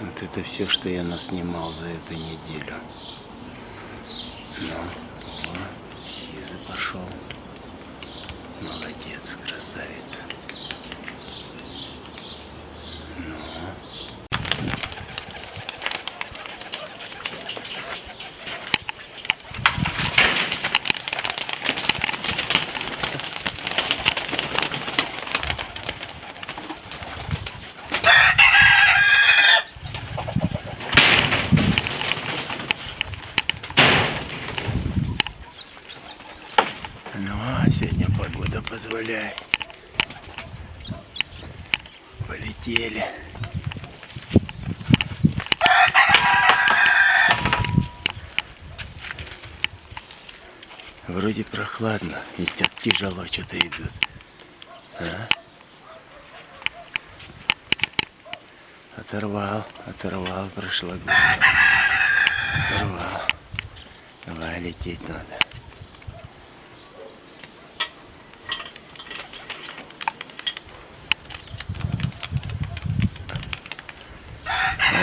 Вот это все, что я наснимал за эту неделю. Ну, о, Сиза пошел. Молодец, красавица. Ну. Ну, а сегодня погода позволяет. Полетели. Вроде прохладно, и тяжело что-то идут. А? Оторвал, оторвал прошлогодний. Оторвал. Давай лететь надо.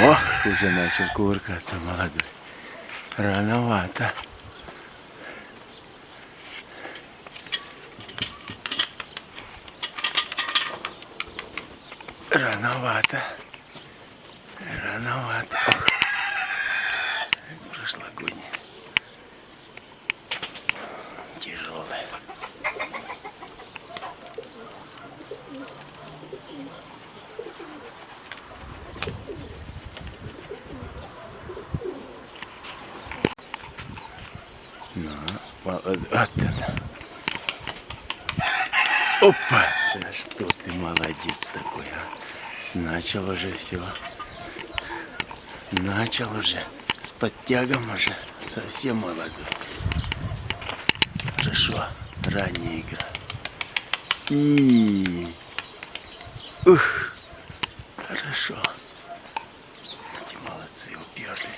Ох, уже начал кувыркаться молодой. Рановато. Рановато. Рановато. Прошлогодний. Тяжелый. Ну, вот, вот она. Опа! Да что ты молодец такой, а? Начал уже все. Начал уже. С подтягом уже. Совсем молодой. Хорошо. Ранняя игра. И... Ух! Хорошо. Эти молодцы уперли.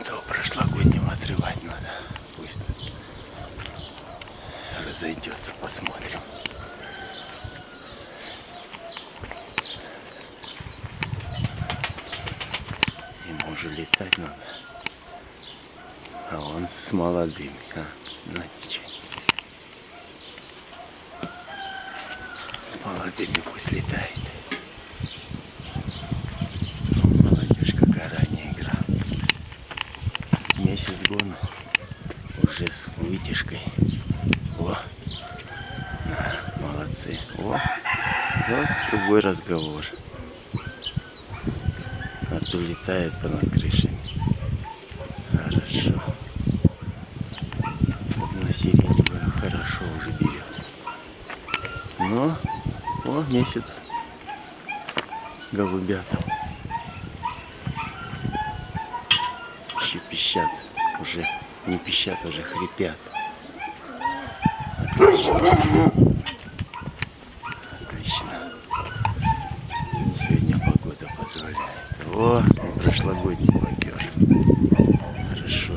Этого прошлогоднего отрывать надо. Пусть разойдется, посмотрим. Ему уже летать надо. А он с молодыми, а? Ну ничего. С молодыми пусть летает. Ну, Молодежь, какая ранняя игра. Месяц гона уже с вытяжкой. О, Да, молодцы. О, вот другой разговор. А то летает по над крышами. Хорошо. Вот на сиреневую хорошо уже берет. Но, о, месяц голубятам. Еще пищат. Уже не пищат, а уже хрипят. Отлично. Сегодня погода позволяет. О, прошлогодний попер. Хорошо.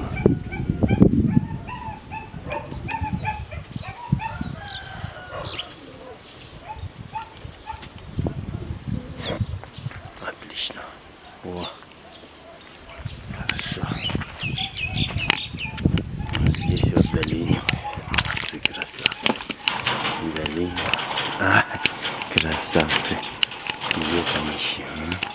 Отлично. О. Хорошо. Здесь вот долине. Молодцы, красавцы. Долине. А, красавцы. Где там еще? а?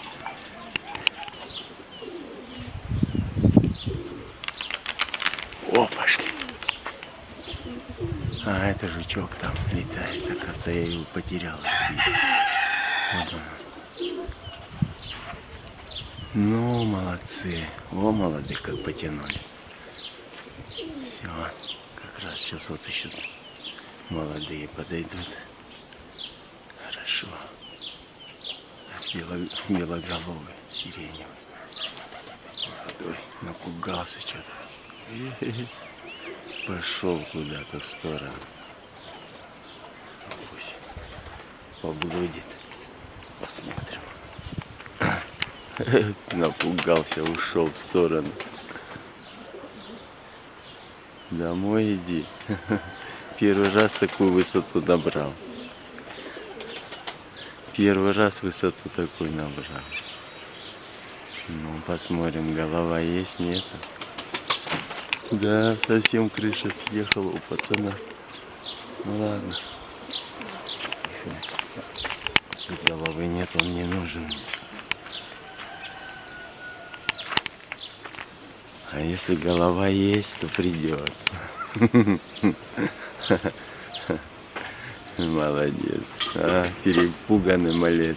О, пошли. А, это жучок там летает. Оказывается, я его потерял. Ну, молодцы. О, молодые, как потянули. Все. Как раз сейчас вот еще молодые подойдут. Хорошо. Бело, белоголовый, сиреневый. Молодой. Напугался что-то. Пошел куда-то в сторону. Поблудит. Посмотрим. Напугался, ушел в сторону. Домой иди. Первый раз такую высоту набрал. Первый раз высоту такую набрал. Ну, посмотрим, голова есть, нет. Да, совсем крыша съехала у пацана. Ну ладно. Если головы нет, он не нужен. А если голова есть, то придет. Молодец. А, перепуганный малец.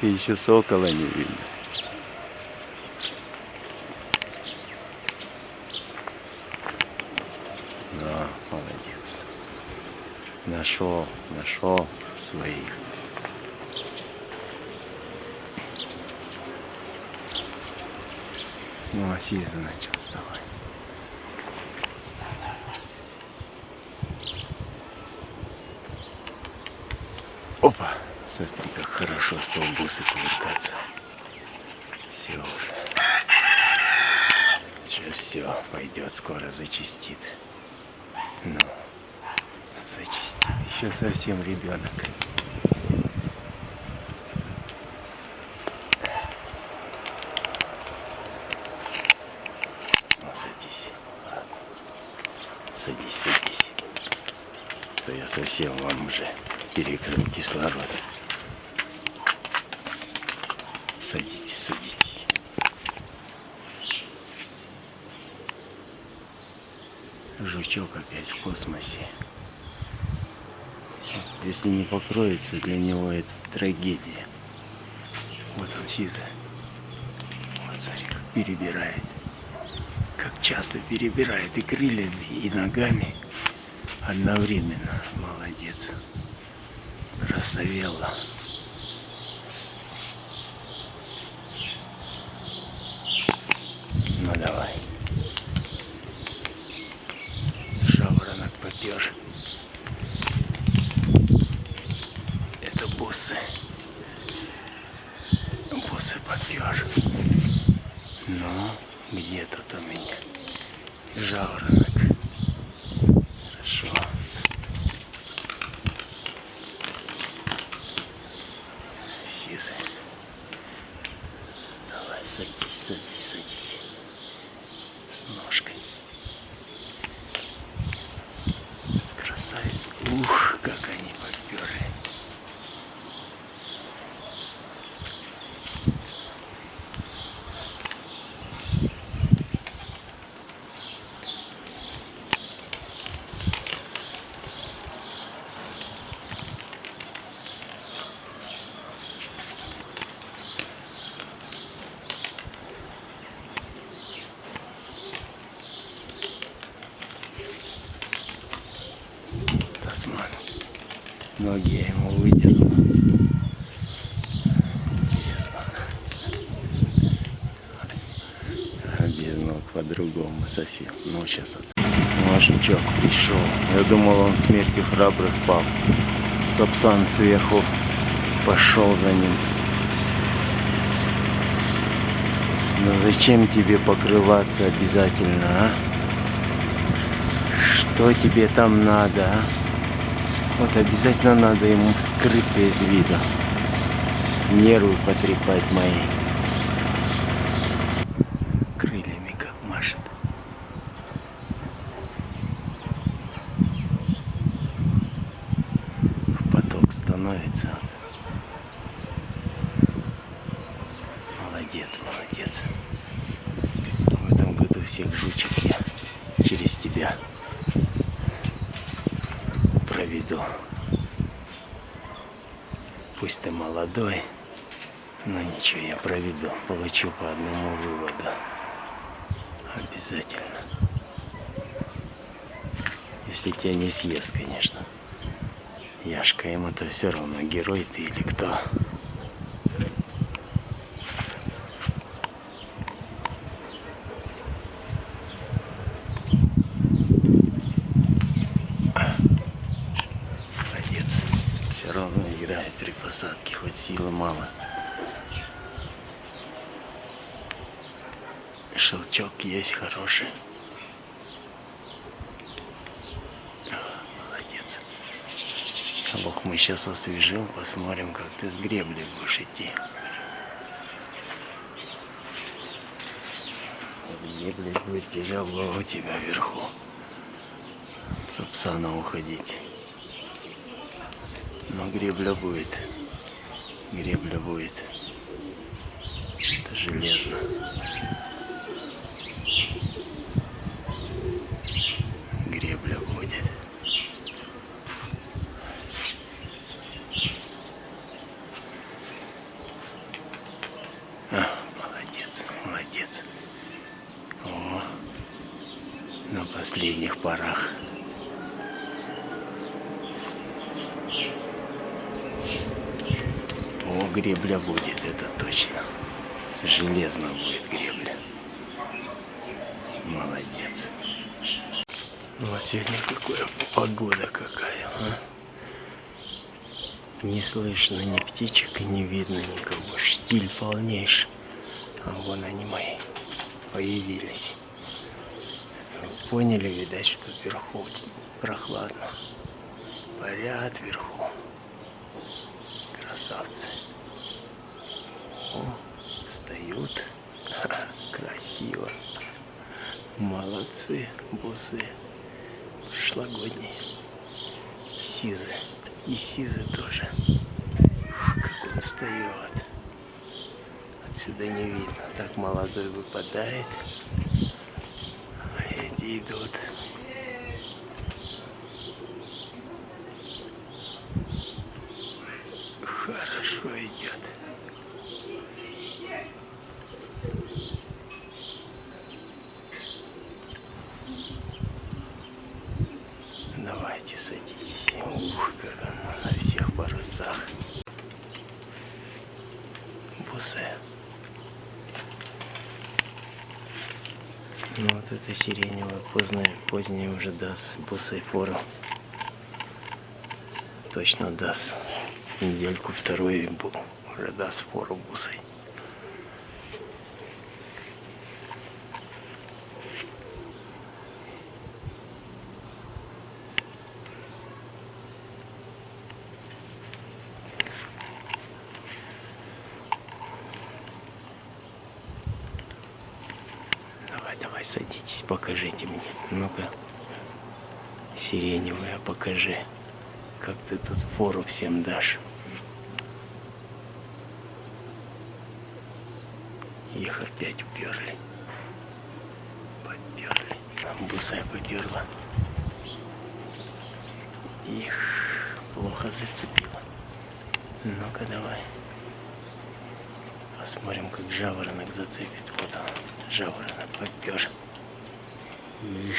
Ты еще сокола не видел. Да, молодец. Нашел, нашел своих. Ну, а Сиза начал вставать. Опа! Смотри, как хорошо стал бусы кувыркаться. Все уже. Все, все, пойдет, скоро зачистит. Ну, зачистит. Еще совсем ребенок. Ну, садись. Садись, садись. А То я совсем вам уже перекрыл кислород. Садитесь, садитесь. Жучок опять в космосе. Если не покроется, для него это трагедия. Вот он сиза. Вот смотри, как перебирает. Как часто перебирает и крыльями, и ногами одновременно. Молодец. Рассовела. Ну давай. Жаворонок попер. Это боссы. Боссы попер. Ну, где тут у меня? Жаворонок. Хорошо. Сизы. Давай, садись, садись, садись. С ножкой. Красавец. Ух, как они поперли. Тасман. Ноги я ему выдернул. Без ног по-другому совсем. Ну, сейчас Машичок пришел. Я думал, он смертью храбрых пал. Сапсан сверху пошел за ним. Но зачем тебе покрываться обязательно, а? Что тебе там надо, а? Вот обязательно надо ему скрыться из вида. Нервы потрепать мои. Крыльями как машет. В поток становится. Молодец, молодец. В этом году всех жучек я через тебя проведу. Пусть ты молодой, но ничего, я проведу. Получу по одному выводу. Обязательно. Если тебя не съест, конечно. Яшка ему-то все равно, герой ты или кто. Молодец. Все равно играет при посадке, хоть силы мало. шелчок есть хороший. А, Молодец. Лох освежим, посмотрим, как ты с гребли будешь идти. Гребли будет тяжело у тебя вверху. С Апсана уходить. Но гребля будет. Гребля будет. Это железно. Гребля будет. А, молодец, молодец. О, на последних порах. О, гребля будет, это точно. Железно будет гребля. Молодец. Ну а сегодня какая погода какая, а? Не слышно ни птичек, не видно никого. Штиль полнейший. А вон они мои появились. Поняли, видать, что вверху прохладно. Парят вверху. Красавцы. О, встают. Красиво. Молодцы, бусы. Прошлогодние. Сизы. И сизы тоже. Как он встает. Отсюда не видно. Так молодой выпадает. Эти идут. Хорошо идет. Давайте садитесь. Ух, как она на всех парусах. Бусы. Ну вот это сиреневое позднее, позднее уже даст бусой фору. Точно даст. Недельку второй бу- уже даст фору бусой. Давай, давай, садитесь, покажите мне. Ну-ка, сиреневая, покажи, как ты тут фору всем дашь. Их опять уперли. Поперли. Там бусая поперла. Их плохо зацепило. Ну-ка давай. Посмотрим, как жаворонок зацепит. Вот он, жаворонок. Их.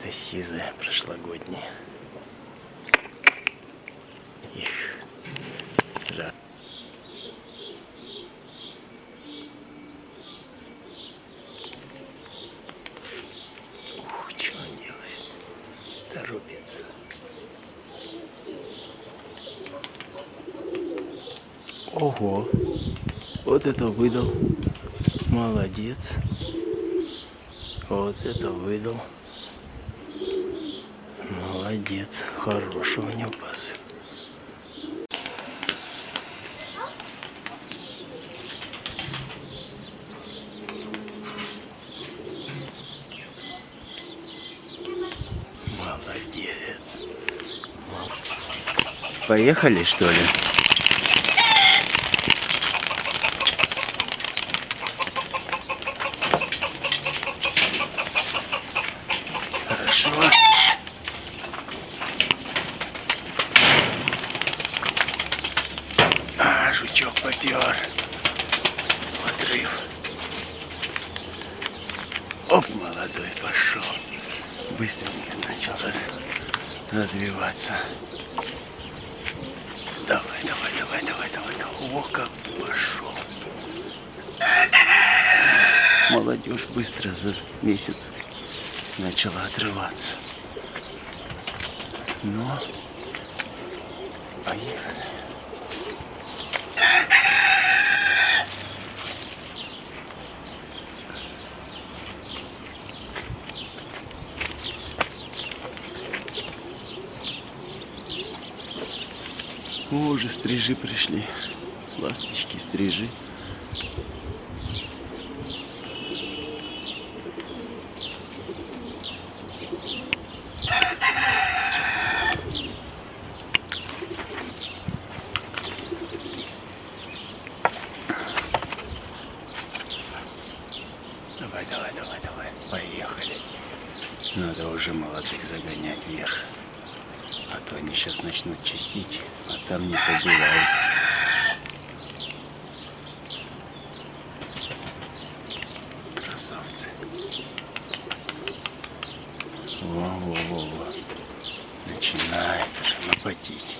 Это сизая прошлогодняя. Их. Жа. Ух, что он делает? Торопится. Ого, вот это выдал. Молодец. Вот это выдал. Молодец. Хороший у него. Молодец. Мол- Поехали, что ли? Хорошо. А, жучок попер. Отрыв. Оп, молодой пошел. Быстренько начал раз, развиваться. Давай, давай, давай, давай, давай, давай. О, как пошел. Молодежь быстро за месяц начала отрываться. Но поехали. О, уже стрижи пришли. Ласточки, стрижи. Давай, давай, давай, давай. Поехали. Надо уже молодых загонять вверх. А то они сейчас начнут чистить, а там не побывают. Красавцы. Во-во-во-во. Начинает уже напотеть.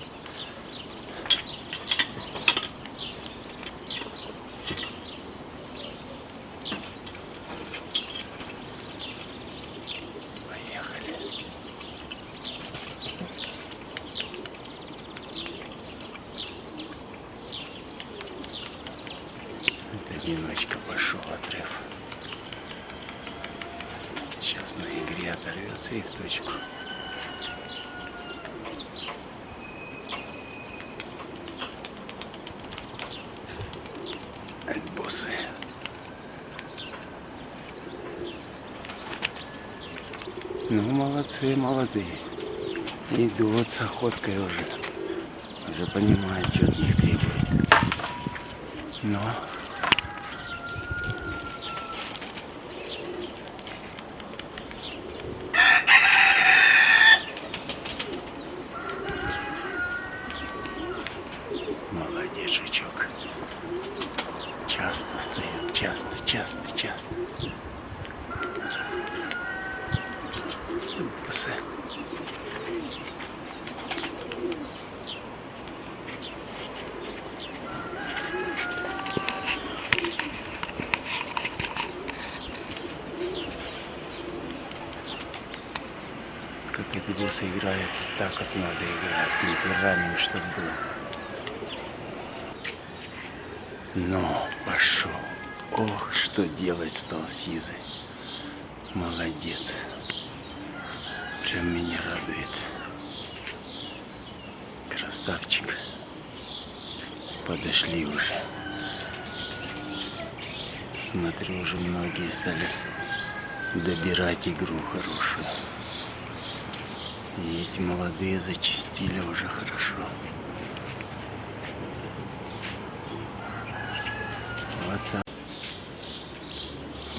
Поехали. Одиночка пошел отрыв. Сейчас на игре оторвется и в точку. Альбосы. Ну, молодцы, молодые. Идут с охоткой уже. Уже понимают, что от них требует. Но Молодец, жучок. Часто встает, часто, часто, часто. Псы. Как эти боссы играют, так как надо играть, темперамент, чтобы был. Ну, пошел. Ох, что делать стал Сизый. Молодец. Прям меня радует. Красавчик. Подошли уже. Смотрю, уже многие стали добирать игру хорошую. И эти молодые зачистили уже хорошо. Вот так.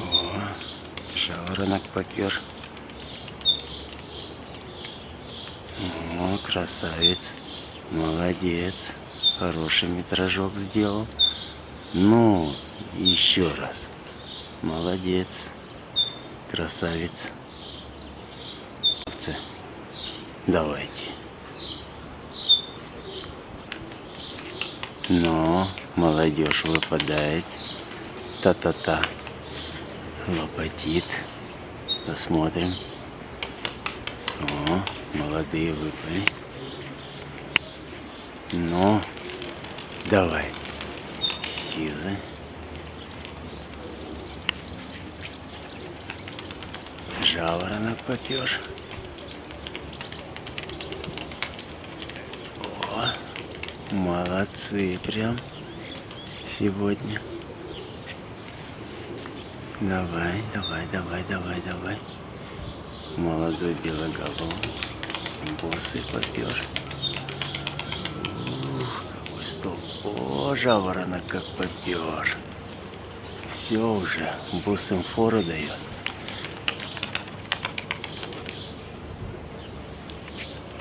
О, жаворонок попер. Красавец. Молодец. Хороший метражок сделал. Ну, еще раз. Молодец. Красавец. Давайте. Но молодежь выпадает. Та-та-та. Лопатит. Посмотрим. О, молодые выпали. Ну, давай. Сизы. Жаворонок попер. О, молодцы прям сегодня. Давай, давай, давай, давай, давай. Молодой белоголовый. Боссы попер. Ух, какой стол. О, жаворонок как попер. Все уже, босс фору дает.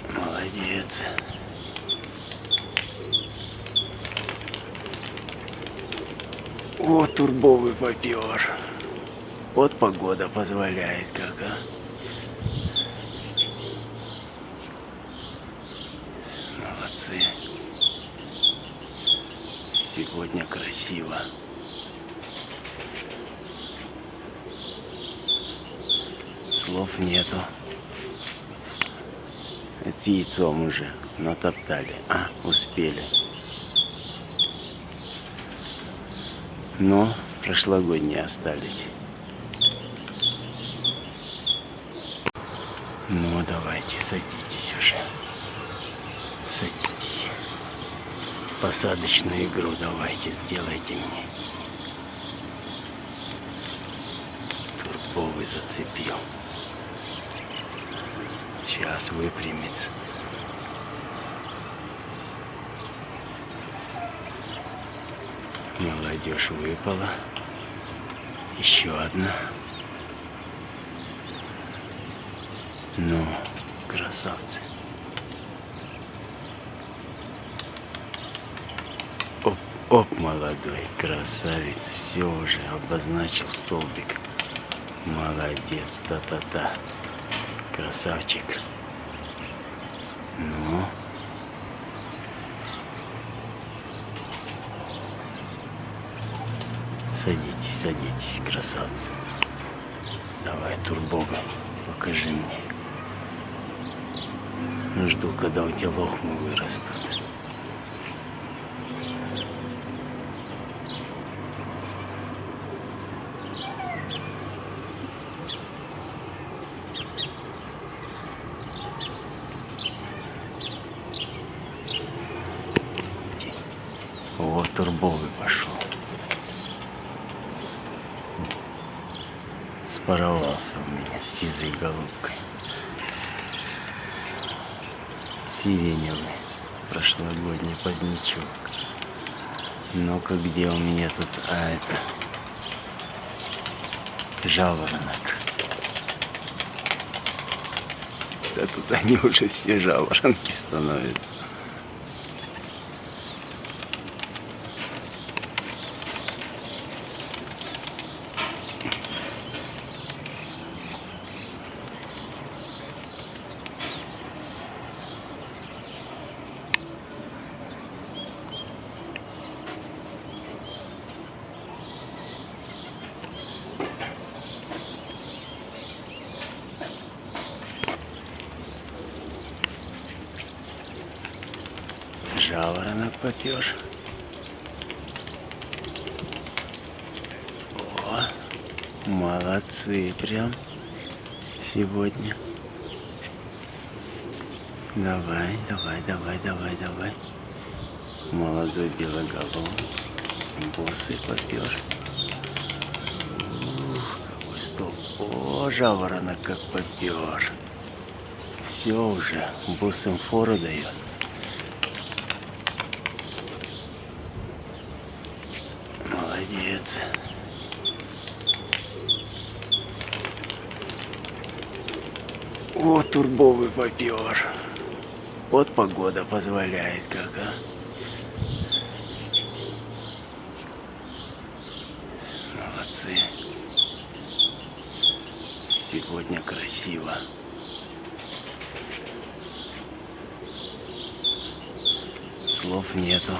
Молодец. О, турбовый попер. Вот погода позволяет как, а. красиво. Слов нету. Это яйцом уже натоптали. А, успели. Но прошлогодние остались. Ну, давайте, садитесь уже. Посадочную игру давайте, сделайте мне. Турбовый зацепил. Сейчас выпрямится. Молодежь выпала. Еще одна. Ну, красавцы. Оп, молодой красавец. Все уже обозначил столбик. Молодец, та-та-та. Красавчик. Ну. Садитесь, садитесь, красавцы. Давай, турбога, покажи мне. Жду, когда у тебя лохмы вырастут. Вот турбовый пошел. Споровался у меня с сизой голубкой. Сиреневый прошлогодний позднячок. Ну-ка, где у меня тут, а это, жаворонок. Да тут они уже все жаворонки становятся. Попер. О, молодцы прям сегодня. Давай, давай, давай, давай, давай. Молодой белоголовый. Босы попер. Ух, какой стол. О, жаворонок как попер. Все уже, босым фору дает. Молодец. О, турбовый попер. Вот погода позволяет как, а. Молодцы. Сегодня красиво. Слов нету.